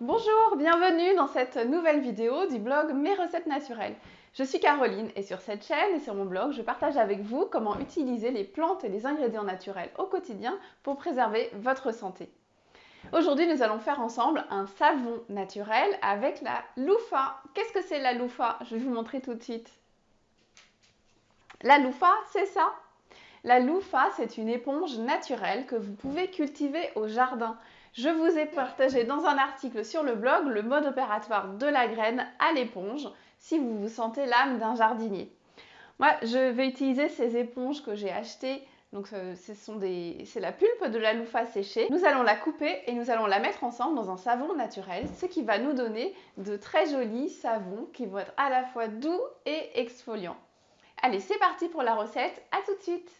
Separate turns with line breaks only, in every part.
Bonjour, bienvenue dans cette nouvelle vidéo du blog Mes recettes naturelles. Je suis Caroline et sur cette chaîne et sur mon blog, je partage avec vous comment utiliser les plantes et les ingrédients naturels au quotidien pour préserver votre santé. Aujourd'hui, nous allons faire ensemble un savon naturel avec la loufa. Qu'est-ce que c'est la loufa Je vais vous montrer tout de suite. La loufa, c'est ça? La loufa, c'est une éponge naturelle que vous pouvez cultiver au jardin. Je vous ai partagé dans un article sur le blog le mode opératoire de la graine à l'éponge si vous vous sentez l'âme d'un jardinier. Moi, je vais utiliser ces éponges que j'ai achetées donc euh, c'est la pulpe de la loufa séchée. Nous allons la couper et nous allons la mettre ensemble dans un savon naturel, ce qui va nous donner de très jolis savons qui vont être à la fois doux et exfoliants. Allez, c'est parti pour la recette, à tout de suite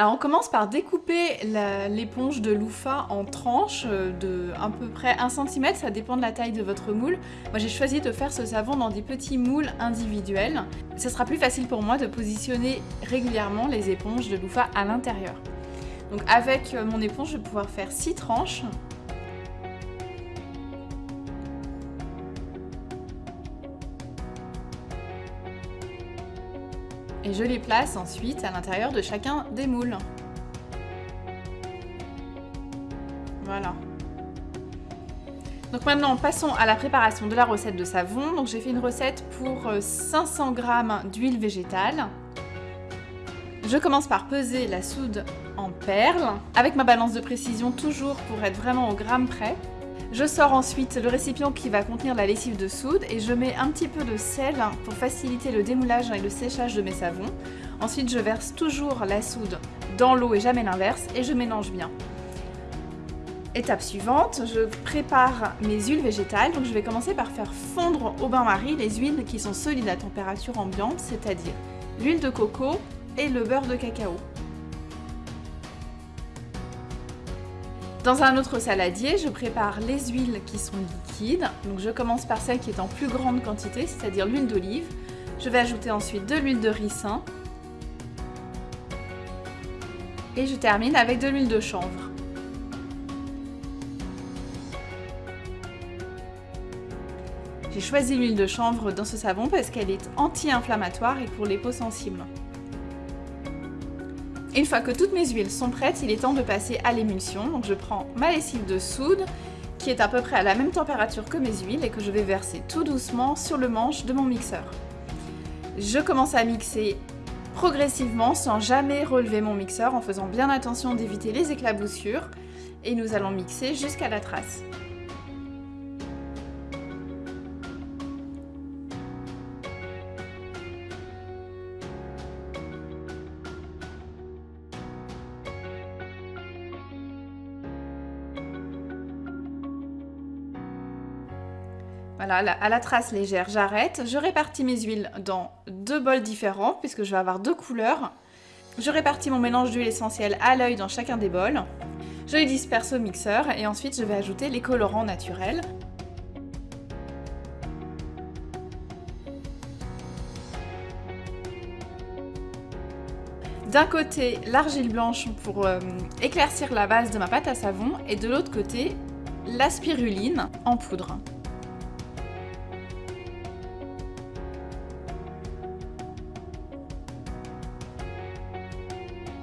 Alors on commence par découper l'éponge de loufa en tranches de à peu près 1 cm, ça dépend de la taille de votre moule. Moi j'ai choisi de faire ce savon dans des petits moules individuels. Ce sera plus facile pour moi de positionner régulièrement les éponges de loufa à l'intérieur. Donc avec mon éponge je vais pouvoir faire 6 tranches et je les place ensuite à l'intérieur de chacun des moules. Voilà. Donc maintenant, passons à la préparation de la recette de savon. Donc j'ai fait une recette pour 500 euh, g d'huile végétale. Je commence par peser la soude en perles, avec ma balance de précision toujours pour être vraiment au gramme près. Je sors ensuite le récipient qui va contenir la lessive de soude et je mets un petit peu de sel pour faciliter le démoulage et le séchage de mes savons. Ensuite, je verse toujours la soude dans l'eau et jamais l'inverse et je mélange bien. Étape suivante, je prépare mes huiles végétales. Donc je vais commencer par faire fondre au bain-marie les huiles qui sont solides à température ambiante, c'est-à-dire l'huile de coco et le beurre de cacao. Dans un autre saladier, je prépare les huiles qui sont liquides. Donc je commence par celle qui est en plus grande quantité, c'est-à-dire l'huile d'olive. Je vais ajouter ensuite de l'huile de ricin. Et je termine avec de l'huile de chanvre. J'ai choisi l'huile de chanvre dans ce savon parce qu'elle est anti-inflammatoire et pour les peaux sensibles. Une fois que toutes mes huiles sont prêtes, il est temps de passer à l'émulsion. Je prends ma lessive de soude qui est à peu près à la même température que mes huiles et que je vais verser tout doucement sur le manche de mon mixeur. Je commence à mixer progressivement sans jamais relever mon mixeur en faisant bien attention d'éviter les éclaboussures et nous allons mixer jusqu'à la trace. Voilà, à la trace légère, j'arrête. Je répartis mes huiles dans deux bols différents, puisque je vais avoir deux couleurs. Je répartis mon mélange d'huile essentielle à l'œil dans chacun des bols. Je les disperse au mixeur et ensuite je vais ajouter les colorants naturels. D'un côté, l'argile blanche pour euh, éclaircir la base de ma pâte à savon et de l'autre côté, la spiruline en poudre.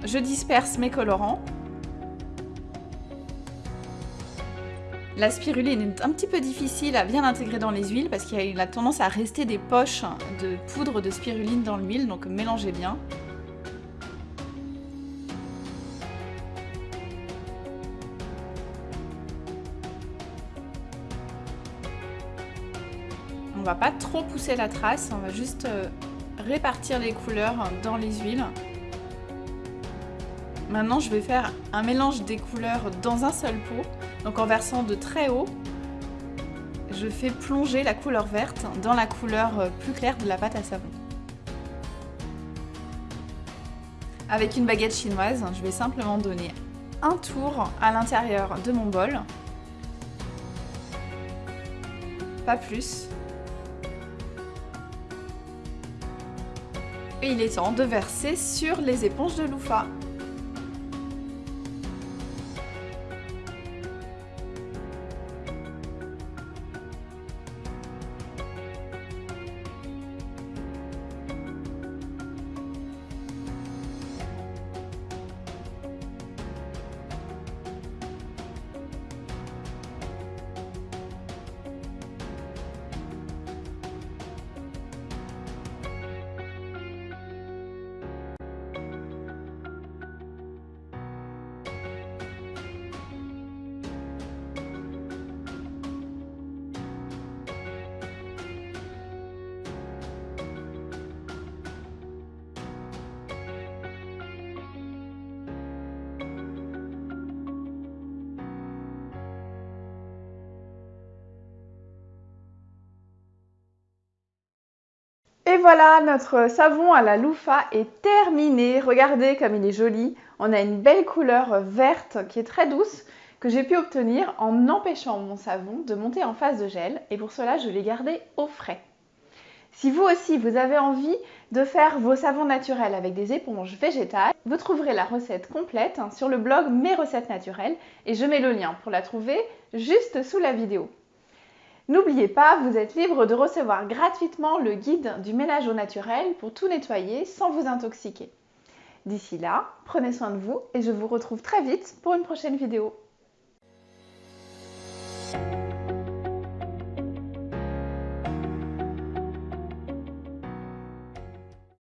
Je disperse mes colorants. La spiruline est un petit peu difficile à bien intégrer dans les huiles parce qu'il a tendance à rester des poches de poudre de spiruline dans l'huile, donc mélangez bien. On va pas trop pousser la trace, on va juste euh, répartir les couleurs dans les huiles. Maintenant, je vais faire un mélange des couleurs dans un seul pot. Donc en versant de très haut, je fais plonger la couleur verte dans la couleur euh, plus claire de la pâte à savon. Avec une baguette chinoise, je vais simplement donner un tour à l'intérieur de mon bol. Pas plus. Et il est temps de verser sur les éponges de loofah. Et voilà, notre savon à la loufa est terminé. Regardez comme il est joli. On a une belle couleur verte qui est très douce que j'ai pu obtenir en empêchant mon savon de monter en phase de gel. Et pour cela, je l'ai gardé au frais. Si vous aussi, vous avez envie de faire vos savons naturels avec des éponges végétales, vous trouverez la recette complète sur le blog Mes recettes naturelles et je mets le lien pour la trouver juste sous la vidéo. N'oubliez pas, vous êtes libre de recevoir gratuitement le guide du ménage au naturel pour tout nettoyer sans vous intoxiquer. D'ici là, prenez soin de vous et je vous retrouve très vite pour une prochaine vidéo.